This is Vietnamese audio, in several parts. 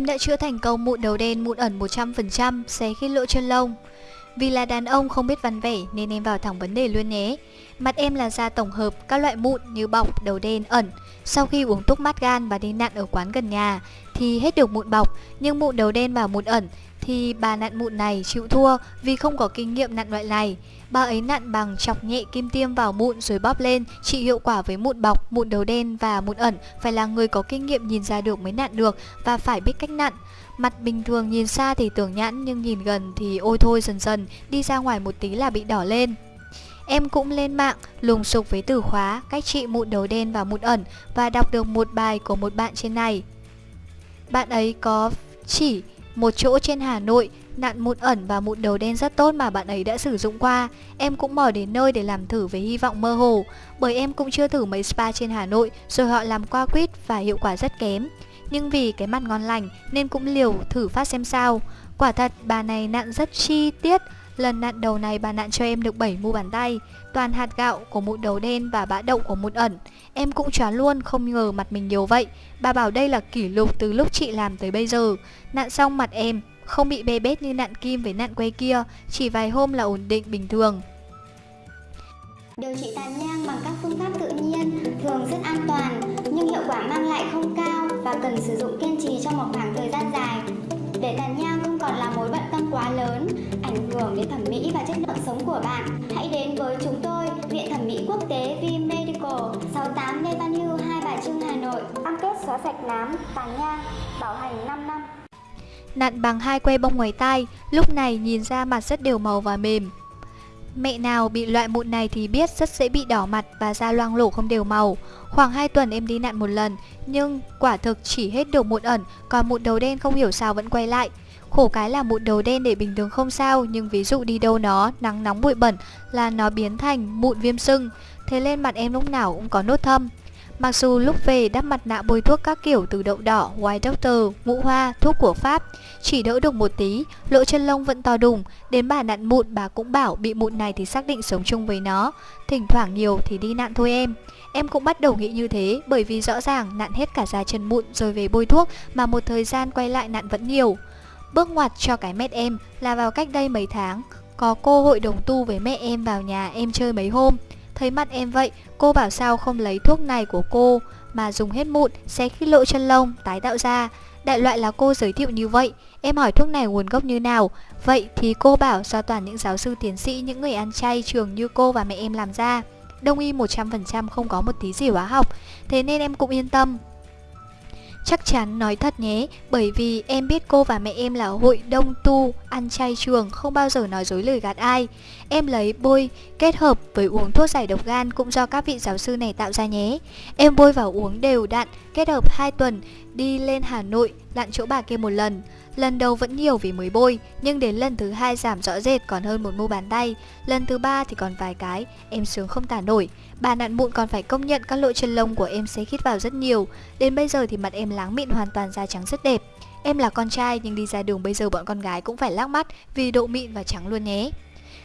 Em đã chữa thành công mụn đầu đen mụn ẩn 100%, xé khít lỗ chân lông. Vì là đàn ông không biết văn vẻ nên em vào thẳng vấn đề luôn nhé. Mặt em là da tổng hợp các loại mụn như bọc, đầu đen, ẩn. Sau khi uống thuốc mát gan và đi nặn ở quán gần nhà thì hết được mụn bọc, nhưng mụn đầu đen và mụn ẩn thì bà nặn mụn này chịu thua vì không có kinh nghiệm nặn loại này. Bà ấy nặn bằng chọc nhẹ kim tiêm vào mụn rồi bóp lên, chỉ hiệu quả với mụn bọc, mụn đầu đen và mụn ẩn phải là người có kinh nghiệm nhìn ra được mới nặn được và phải biết cách nặn. Mặt bình thường nhìn xa thì tưởng nhãn nhưng nhìn gần thì ôi thôi dần dần, đi ra ngoài một tí là bị đỏ lên. Em cũng lên mạng lùng sục với từ khóa cách trị mụn đầu đen và mụn ẩn và đọc được một bài của một bạn trên này. Bạn ấy có chỉ một chỗ trên Hà Nội nặn mụn ẩn và mụn đầu đen rất tốt mà bạn ấy đã sử dụng qua. Em cũng mò đến nơi để làm thử với hy vọng mơ hồ, bởi em cũng chưa thử mấy spa trên Hà Nội rồi họ làm qua quýt và hiệu quả rất kém. Nhưng vì cái mặt ngon lành nên cũng liều thử phát xem sao. Quả thật bà này nặn rất chi tiết, lần nạn đầu này bà nạn cho em được 7 mu bàn tay, toàn hạt gạo của mụn đầu đen và bã đậu của mụn ẩn. Em cũng choáng luôn, không ngờ mặt mình nhiều vậy. Bà bảo đây là kỷ lục từ lúc chị làm tới bây giờ. nạn xong mặt em, không bị bê bết như nạn kim với nạn quay kia, chỉ vài hôm là ổn định bình thường. Điều trị tàn nhang bằng các phương pháp tự nhiên thường rất an toàn nhưng hiệu quả mang lại không cao và cần sử dụng kiên trì trong một khoảng thời gian dài. Để tàn nhang còn là mối bận tâm quá lớn, ảnh hưởng đến thẩm mỹ và chất lượng sống của bạn, hãy đến với chúng tôi, Viện Thẩm mỹ Quốc tế V Medical, 68 Lê Văn Hưu, Hai Bà Trưng, Hà Nội. Cam kết xóa sạch nám, tàn nhang, bảo hành 5 năm. Nặn bằng hai que bông ngoài tai, lúc này nhìn ra mặt rất đều màu và mềm. Mẹ nào bị loại mụn này thì biết rất dễ bị đỏ mặt và da loang lổ không đều màu. Khoảng 2 tuần em đi nặn một lần, nhưng quả thực chỉ hết được mụn ẩn, còn mụn đầu đen không hiểu sao vẫn quay lại. Khổ cái là mụn đầu đen để bình thường không sao, nhưng ví dụ đi đâu nó, nắng nóng bụi bẩn là nó biến thành mụn viêm sưng. Thế lên mặt em lúc nào cũng có nốt thâm. Mặc dù lúc về đắp mặt nạ bôi thuốc các kiểu từ đậu đỏ, white doctor, ngũ hoa, thuốc của Pháp Chỉ đỡ được một tí, lỗ chân lông vẫn to đùng Đến bà nặn mụn bà cũng bảo bị mụn này thì xác định sống chung với nó Thỉnh thoảng nhiều thì đi nặn thôi em Em cũng bắt đầu nghĩ như thế bởi vì rõ ràng nặn hết cả da chân mụn rồi về bôi thuốc mà một thời gian quay lại nặn vẫn nhiều Bước ngoặt cho cái mét em là vào cách đây mấy tháng Có cô hội đồng tu với mẹ em vào nhà em chơi mấy hôm Thấy mặt em vậy, cô bảo sao không lấy thuốc này của cô mà dùng hết mụn, xé khít lộ chân lông, tái tạo ra. Đại loại là cô giới thiệu như vậy. Em hỏi thuốc này nguồn gốc như nào? Vậy thì cô bảo do toàn những giáo sư tiến sĩ, những người ăn chay trường như cô và mẹ em làm ra. Đông y 100% không có một tí gì hóa học, thế nên em cũng yên tâm. Chắc chắn nói thật nhé, bởi vì em biết cô và mẹ em là hội đông tu, ăn chay trường, không bao giờ nói dối lời gạt ai. Em lấy bôi kết hợp với uống thuốc giải độc gan cũng do các vị giáo sư này tạo ra nhé. Em bôi vào uống đều đặn, kết hợp 2 tuần, đi lên Hà Nội, lặn chỗ bà kia một lần. Lần đầu vẫn nhiều vì mới bôi, nhưng đến lần thứ hai giảm rõ rệt còn hơn một mu bàn tay. Lần thứ ba thì còn vài cái, em sướng không tả nổi. Bà nặn mụn còn phải công nhận các lỗ chân lông của em sẽ khít vào rất nhiều. Đến bây giờ thì mặt em láng mịn hoàn toàn da trắng rất đẹp. Em là con trai nhưng đi ra đường bây giờ bọn con gái cũng phải lắc mắt vì độ mịn và trắng luôn nhé.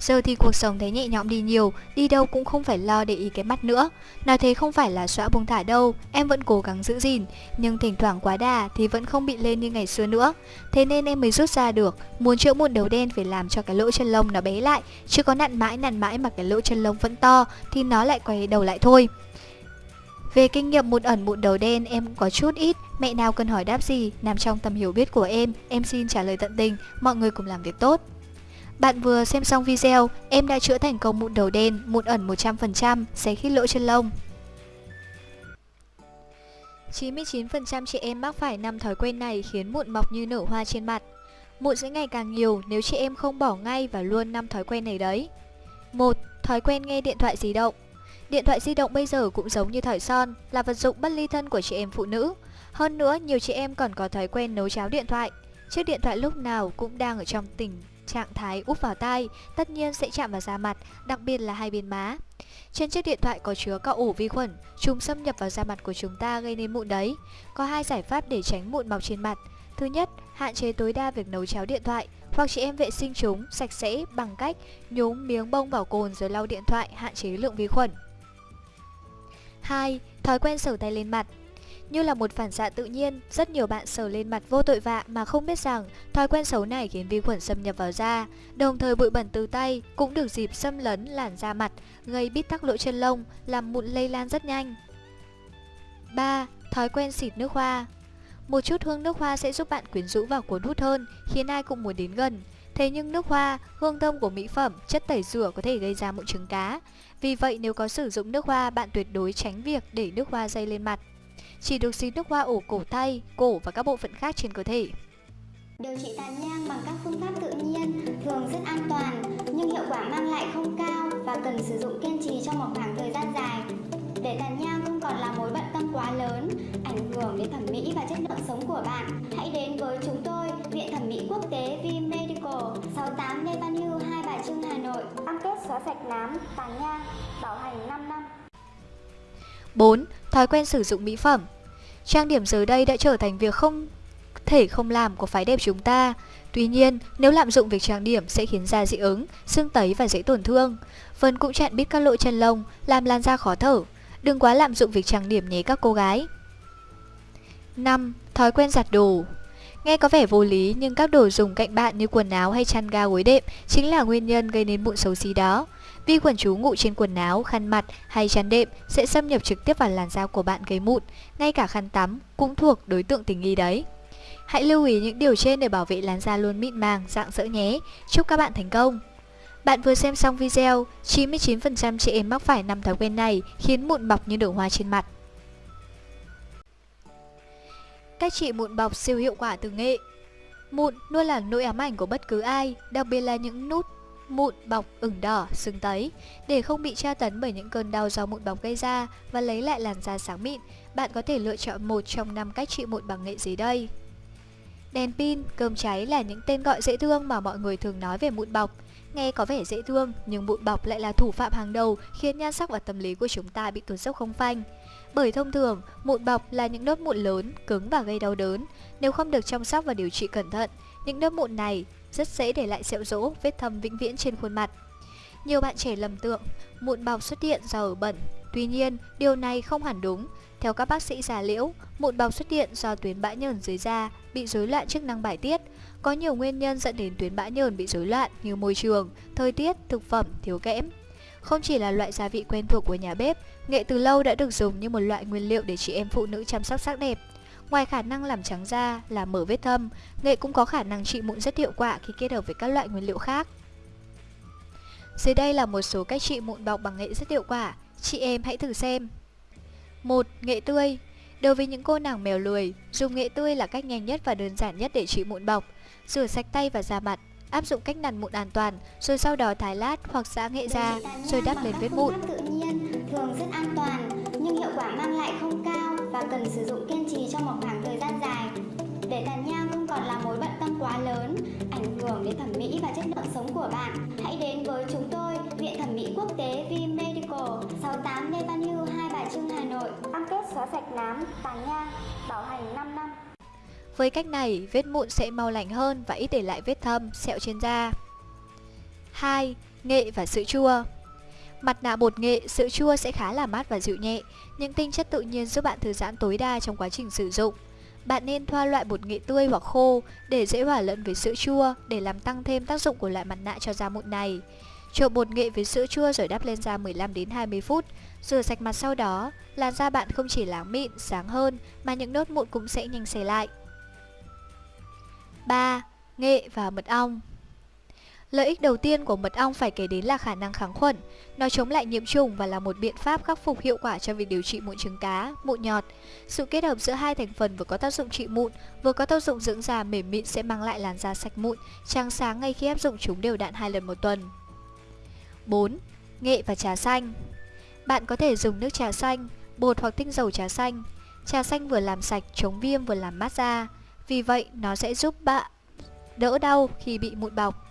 Giờ thì cuộc sống thấy nhẹ nhõm đi nhiều, đi đâu cũng không phải lo để ý cái mắt nữa. Nói thế không phải là xóa buông thả đâu, em vẫn cố gắng giữ gìn, nhưng thỉnh thoảng quá đà thì vẫn không bị lên như ngày xưa nữa. Thế nên em mới rút ra được, muốn chữa mụn đầu đen phải làm cho cái lỗ chân lông nó bé lại, chứ có nặn mãi nặn mãi mà cái lỗ chân lông vẫn to thì nó lại quay đầu lại thôi. Về kinh nghiệm mụn ẩn mụn đầu đen em cũng có chút ít Mẹ nào cần hỏi đáp gì nằm trong tầm hiểu biết của em Em xin trả lời tận tình Mọi người cùng làm việc tốt bạn vừa xem xong video, em đã chữa thành công mụn đầu đen, mụn ẩn 100%, xé khít lỗ chân lông. 99% chị em mắc phải năm thói quen này khiến mụn mọc như nở hoa trên mặt. Mụn sẽ ngày càng nhiều nếu chị em không bỏ ngay và luôn năm thói quen này đấy. 1. Thói quen nghe điện thoại di động. Điện thoại di động bây giờ cũng giống như thỏi son, là vật dụng bất ly thân của chị em phụ nữ. Hơn nữa, nhiều chị em còn có thói quen nấu cháo điện thoại. Chiếc điện thoại lúc nào cũng đang ở trong tình trạng thái úp vào tai, tất nhiên sẽ chạm vào da mặt, đặc biệt là hai bên má. Trên chiếc điện thoại có chứa các ổ vi khuẩn, chúng xâm nhập vào da mặt của chúng ta gây nên mụn đấy. Có hai giải pháp để tránh mụn mọc trên mặt. Thứ nhất, hạn chế tối đa việc nấu cháo điện thoại, hoặc chị em vệ sinh chúng sạch sẽ bằng cách nhúng miếng bông vào cồn rồi lau điện thoại hạn chế lượng vi khuẩn. 2. Thói quen sờ tay lên mặt như là một phản xạ tự nhiên, rất nhiều bạn sờ lên mặt vô tội vạ mà không biết rằng thói quen xấu này khiến vi khuẩn xâm nhập vào da. Đồng thời bụi bẩn từ tay cũng được dịp xâm lấn làn da mặt, gây bít tắc lỗ chân lông, làm mụn lây lan rất nhanh. 3. Thói quen xịt nước hoa Một chút hương nước hoa sẽ giúp bạn quyến rũ và cuốn hút hơn, khiến ai cũng muốn đến gần. Thế nhưng nước hoa, hương thơm của mỹ phẩm, chất tẩy rửa có thể gây ra mụn trứng cá. Vì vậy nếu có sử dụng nước hoa, bạn tuyệt đối tránh việc để nước hoa dây lên mặt. Chỉ được xịt nước hoa ổ cổ tay, cổ và các bộ phận khác trên cơ thể. Điều trị tàn nhang bằng các phương pháp tự nhiên thường rất an toàn nhưng hiệu quả mang lại không cao và cần sử dụng kiên trì trong một khoảng thời gian dài. Để tàn nhang không còn là mối bận tâm quá lớn, ảnh hưởng đến thẩm mỹ và chất lượng sống của bạn, hãy đến với chúng tôi, Viện Thẩm mỹ Quốc tế V Medical, 68 Lê Văn Hưu, Hai Bà Trưng, Hà Nội. Cam kết xóa sạch nám, tàn nhang, bảo hành 5 năm. 4. Thói quen sử dụng mỹ phẩm Trang điểm giờ đây đã trở thành việc không thể không làm của phái đẹp chúng ta. Tuy nhiên, nếu lạm dụng việc trang điểm sẽ khiến da dị ứng, sưng tấy và dễ tổn thương. Vân cũng chặn bít các lỗ chân lông, làm lan da khó thở. Đừng quá lạm dụng việc trang điểm nhé các cô gái. 5. Thói quen giặt đồ Nghe có vẻ vô lý nhưng các đồ dùng cạnh bạn như quần áo hay chăn ga gối đệm chính là nguyên nhân gây nên mụn xấu xí đó. Vi khuẩn trú ngụ trên quần áo, khăn mặt hay chăn đệm sẽ xâm nhập trực tiếp vào làn da của bạn gây mụn, ngay cả khăn tắm cũng thuộc đối tượng tình nghi đấy. Hãy lưu ý những điều trên để bảo vệ làn da luôn mịn màng, dạng dỡ nhé. Chúc các bạn thành công! Bạn vừa xem xong video, 99% chị em mắc phải năm thói quen này khiến mụn bọc như đổ hoa trên mặt. Cách trị mụn bọc siêu hiệu quả từ nghệ Mụn luôn là nỗi ám ảnh của bất cứ ai, đặc biệt là những nút mụn bọc ửng đỏ, sưng tấy. Để không bị tra tấn bởi những cơn đau do mụn bọc gây ra và lấy lại làn da sáng mịn, bạn có thể lựa chọn một trong năm cách trị mụn bằng nghệ dưới đây. Đèn pin, cơm cháy là những tên gọi dễ thương mà mọi người thường nói về mụn bọc. Nghe có vẻ dễ thương, nhưng mụn bọc lại là thủ phạm hàng đầu khiến nhan sắc và tâm lý của chúng ta bị tụt dốc không phanh. Bởi thông thường, mụn bọc là những nốt mụn lớn, cứng và gây đau đớn. Nếu không được chăm sóc và điều trị cẩn thận, những nốt mụn này rất dễ để lại sẹo rỗ, vết thâm vĩnh viễn trên khuôn mặt. Nhiều bạn trẻ lầm tưởng mụn bọc xuất hiện do ở bẩn. Tuy nhiên, điều này không hẳn đúng. Theo các bác sĩ già liễu, mụn bọc xuất hiện do tuyến bã nhờn dưới da bị rối loạn chức năng bài tiết. Có nhiều nguyên nhân dẫn đến tuyến bã nhờn bị rối loạn như môi trường, thời tiết, thực phẩm, thiếu kẽm. Không chỉ là loại gia vị quen thuộc của nhà bếp, nghệ từ lâu đã được dùng như một loại nguyên liệu để chị em phụ nữ chăm sóc sắc đẹp. Ngoài khả năng làm trắng da, làm mở vết thâm, nghệ cũng có khả năng trị mụn rất hiệu quả khi kết hợp với các loại nguyên liệu khác. Dưới đây là một số cách trị mụn bọc bằng nghệ rất hiệu quả, chị em hãy thử xem. 1. Nghệ tươi Đối với những cô nàng mèo lười, dùng nghệ tươi là cách nhanh nhất và đơn giản nhất để trị mụn bọc. Rửa sạch tay và da mặt, áp dụng cách nặn mụn an toàn, rồi sau đó thái lát hoặc giã nghệ ra, rồi đắp lên vết mụn. tự nhiên thường rất an toàn, nhưng hiệu quả mang lại không cao và cần sử dụng kiên mỹ và chất lượng sống của bạn, hãy đến với chúng tôi, Viện Thẩm mỹ Quốc tế V Medical, 68 Lê Văn Hưu, Hai Bà Trưng, Hà Nội. Cam kết xóa sạch nám, tàn nhang, bảo hành 5 năm. Với cách này, vết mụn sẽ mau lành hơn và ít để lại vết thâm, sẹo trên da. 2. Nghệ và sữa chua Mặt nạ bột nghệ, sữa chua sẽ khá là mát và dịu nhẹ, những tinh chất tự nhiên giúp bạn thư giãn tối đa trong quá trình sử dụng. Bạn nên thoa loại bột nghệ tươi hoặc khô để dễ hòa lẫn với sữa chua để làm tăng thêm tác dụng của loại mặt nạ cho da mụn này. Trộn bột nghệ với sữa chua rồi đắp lên da 15 đến 20 phút, rửa sạch mặt sau đó, làn da bạn không chỉ láng mịn, sáng hơn mà những nốt mụn cũng sẽ nhanh xẻ lại. 3. Nghệ và mật ong Lợi ích đầu tiên của mật ong phải kể đến là khả năng kháng khuẩn. Nó chống lại nhiễm trùng và là một biện pháp khắc phục hiệu quả cho việc điều trị mụn trứng cá, mụn nhọt. Sự kết hợp giữa hai thành phần vừa có tác dụng trị mụn, vừa có tác dụng dưỡng da mềm mịn sẽ mang lại làn da sạch mụn, trắng sáng ngay khi áp dụng chúng đều đặn hai lần một tuần. 4. Nghệ và trà xanh Bạn có thể dùng nước trà xanh, bột hoặc tinh dầu trà xanh. Trà xanh vừa làm sạch, chống viêm vừa làm mát da. Vì vậy, nó sẽ giúp bạn đỡ đau khi bị mụn bọc.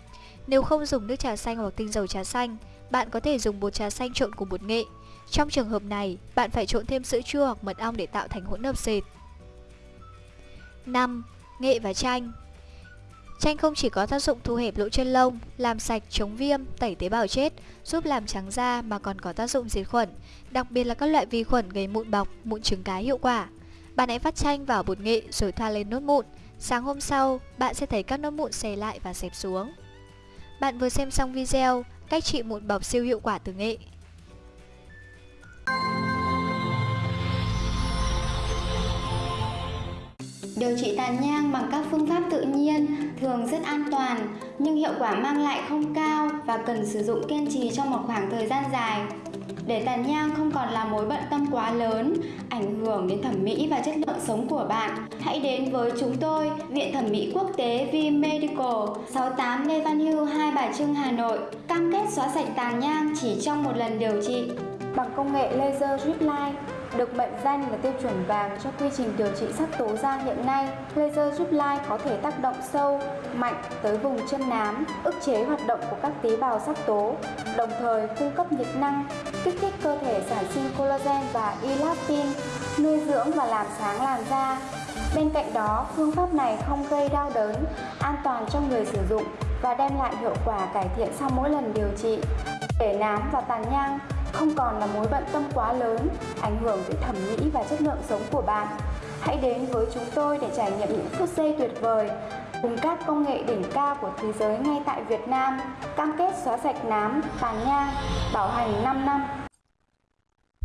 Nếu không dùng nước trà xanh hoặc tinh dầu trà xanh, bạn có thể dùng bột trà xanh trộn cùng bột nghệ. Trong trường hợp này, bạn phải trộn thêm sữa chua hoặc mật ong để tạo thành hỗn hợp sệt. 5. Nghệ và chanh Chanh không chỉ có tác dụng thu hẹp lỗ chân lông, làm sạch, chống viêm, tẩy tế bào chết, giúp làm trắng da mà còn có tác dụng diệt khuẩn, đặc biệt là các loại vi khuẩn gây mụn bọc, mụn trứng cá hiệu quả. Bạn hãy vắt chanh vào bột nghệ rồi thoa lên nốt mụn. Sáng hôm sau, bạn sẽ thấy các nốt mụn xè lại và xẹp xuống. Bạn vừa xem xong video, cách trị mụn bọc siêu hiệu quả từ nghệ. Điều trị tàn nhang bằng các phương pháp tự nhiên thường rất an toàn, nhưng hiệu quả mang lại không cao và cần sử dụng kiên trì trong một khoảng thời gian dài. Để tàn nhang không còn là mối bận tâm quá lớn, ảnh hưởng đến thẩm mỹ và chất lượng sống của bạn, hãy đến với chúng tôi, Viện Thẩm mỹ Quốc tế V Medical, 68 Lê Văn Hưu, Hai Bà Trưng, Hà Nội, cam kết xóa sạch tàn nhang chỉ trong một lần điều trị. Bằng công nghệ laser drip line, được mệnh danh là tiêu chuẩn vàng cho quy trình điều trị sắc tố da hiện nay, laser drip line có thể tác động sâu, mạnh tới vùng chân nám, ức chế hoạt động của các tế bào sắc tố, đồng thời cung cấp nhiệt năng, kích thích cơ thể sản sinh collagen và elastin, nuôi dưỡng và làm sáng làn da. Bên cạnh đó, phương pháp này không gây đau đớn, an toàn cho người sử dụng và đem lại hiệu quả cải thiện sau mỗi lần điều trị. Để nám và tàn nhang không còn là mối bận tâm quá lớn, ảnh hưởng tới thẩm mỹ và chất lượng sống của bạn. Hãy đến với chúng tôi để trải nghiệm những phút giây tuyệt vời cùng các công nghệ đỉnh cao của thế giới ngay tại Việt Nam, cam kết xóa sạch nám, tàn nhang, bảo hành 5 năm.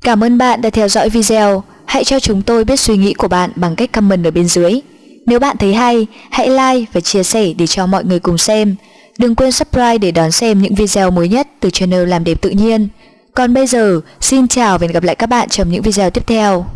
Cảm ơn bạn đã theo dõi video. Hãy cho chúng tôi biết suy nghĩ của bạn bằng cách comment ở bên dưới. Nếu bạn thấy hay, hãy like và chia sẻ để cho mọi người cùng xem. Đừng quên subscribe để đón xem những video mới nhất từ channel Làm đẹp tự nhiên. Còn bây giờ, xin chào và hẹn gặp lại các bạn trong những video tiếp theo.